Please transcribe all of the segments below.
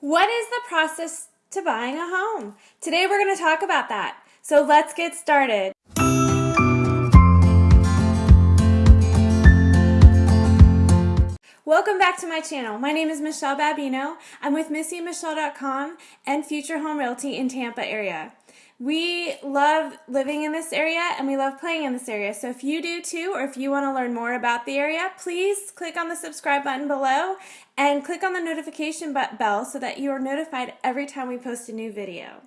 What is the process to buying a home? Today we're going to talk about that. So let's get started. Welcome back to my channel. My name is Michelle Babino. I'm with MissyMichelle.com and Future Home Realty in Tampa area. We love living in this area and we love playing in this area. So if you do too, or if you want to learn more about the area, please click on the subscribe button below and click on the notification bell so that you are notified every time we post a new video.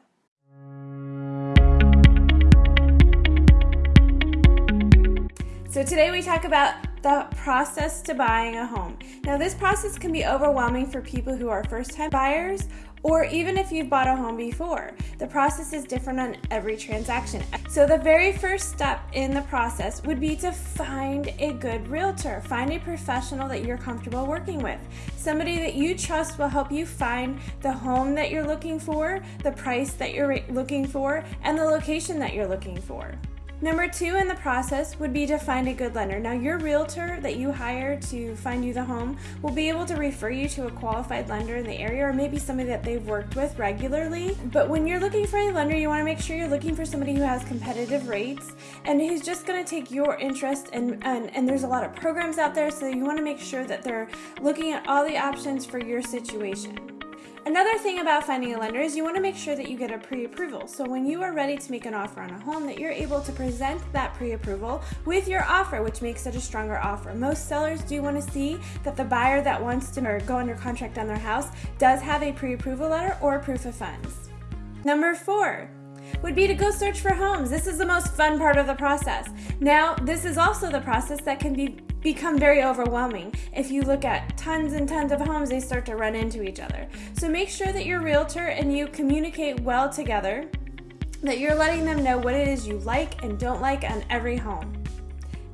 So today we talk about the process to buying a home. Now this process can be overwhelming for people who are first time buyers or even if you've bought a home before. The process is different on every transaction. So the very first step in the process would be to find a good realtor. Find a professional that you're comfortable working with. Somebody that you trust will help you find the home that you're looking for, the price that you're looking for, and the location that you're looking for. Number two in the process would be to find a good lender. Now, your realtor that you hire to find you the home will be able to refer you to a qualified lender in the area or maybe somebody that they've worked with regularly. But when you're looking for a lender, you want to make sure you're looking for somebody who has competitive rates and who's just going to take your interest. And, and, and there's a lot of programs out there, so you want to make sure that they're looking at all the options for your situation. Another thing about finding a lender is you want to make sure that you get a pre-approval. So when you are ready to make an offer on a home that you're able to present that pre-approval with your offer, which makes it a stronger offer. Most sellers do want to see that the buyer that wants to go under contract on their house does have a pre-approval letter or proof of funds. Number four, would be to go search for homes. This is the most fun part of the process. Now, this is also the process that can be become very overwhelming. If you look at tons and tons of homes, they start to run into each other. So make sure that your realtor and you communicate well together, that you're letting them know what it is you like and don't like on every home.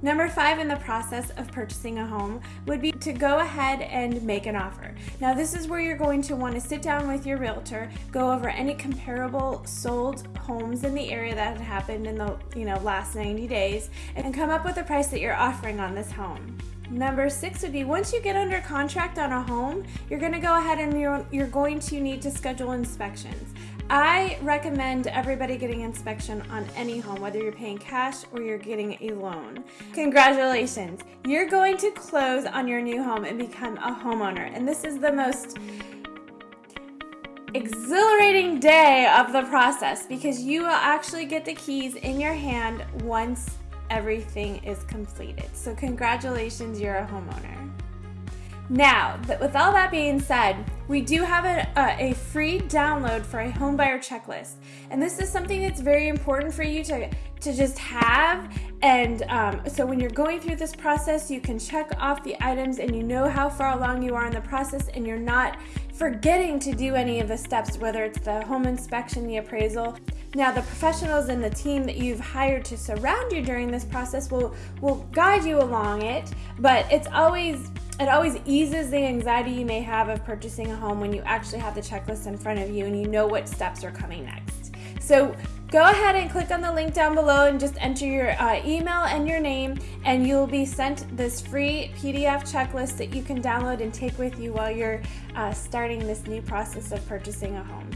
Number five in the process of purchasing a home would be to go ahead and make an offer. Now this is where you're going to want to sit down with your realtor, go over any comparable sold homes in the area that had happened in the you know last 90 days and come up with a price that you're offering on this home. Number six would be once you get under contract on a home, you're going to go ahead and you're, you're going to need to schedule inspections. I recommend everybody getting inspection on any home, whether you're paying cash or you're getting a loan. Congratulations! You're going to close on your new home and become a homeowner. And this is the most exhilarating day of the process because you will actually get the keys in your hand once everything is completed. So congratulations, you're a homeowner. Now, with all that being said, we do have a, a, a, free download for a homebuyer checklist. And this is something that's very important for you to, to just have. And um, so when you're going through this process, you can check off the items and you know how far along you are in the process and you're not forgetting to do any of the steps, whether it's the home inspection, the appraisal. Now, the professionals and the team that you've hired to surround you during this process will, will guide you along it, but it's always it always eases the anxiety you may have of purchasing a home when you actually have the checklist in front of you and you know what steps are coming next. So go ahead and click on the link down below and just enter your uh, email and your name and you'll be sent this free PDF checklist that you can download and take with you while you're uh, starting this new process of purchasing a home.